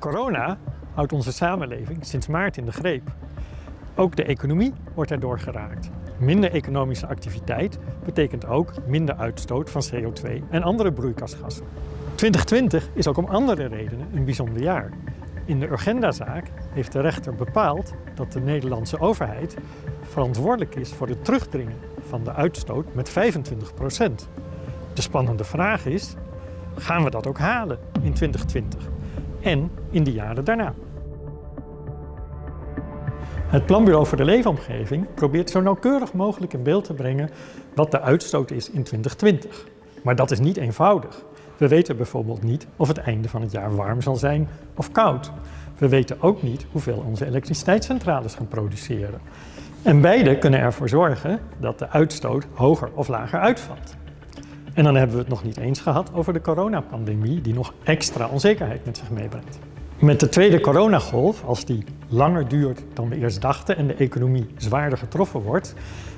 Corona houdt onze samenleving sinds maart in de greep. Ook de economie wordt erdoor geraakt. Minder economische activiteit betekent ook minder uitstoot van CO2 en andere broeikasgassen. 2020 is ook om andere redenen een bijzonder jaar. In de Urgenda-zaak heeft de rechter bepaald dat de Nederlandse overheid verantwoordelijk is voor het terugdringen van de uitstoot met 25% De spannende vraag is, gaan we dat ook halen in 2020 en in de jaren daarna? Het Planbureau voor de Leefomgeving probeert zo nauwkeurig mogelijk in beeld te brengen wat de uitstoot is in 2020. Maar dat is niet eenvoudig. We weten bijvoorbeeld niet of het einde van het jaar warm zal zijn of koud. We weten ook niet hoeveel onze elektriciteitscentrales gaan produceren. En beide kunnen ervoor zorgen dat de uitstoot hoger of lager uitvalt. En dan hebben we het nog niet eens gehad over de coronapandemie die nog extra onzekerheid met zich meebrengt. Met de tweede coronagolf, als die langer duurt dan we eerst dachten en de economie zwaarder getroffen wordt,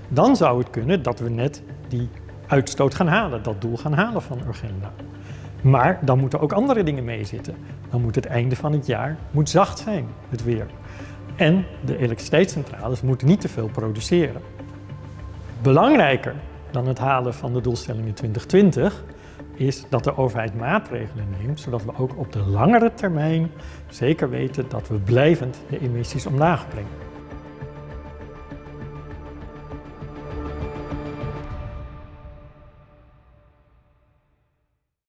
dan zou het kunnen dat we net die uitstoot gaan halen, dat doel gaan halen van Urgenda. Maar dan moeten ook andere dingen meezitten. Dan moet het einde van het jaar moet zacht zijn, het weer. En de elektriciteitscentrales moeten niet te veel produceren. Belangrijker dan het halen van de doelstellingen 2020 is dat de overheid maatregelen neemt, zodat we ook op de langere termijn zeker weten dat we blijvend de emissies omlaag brengen.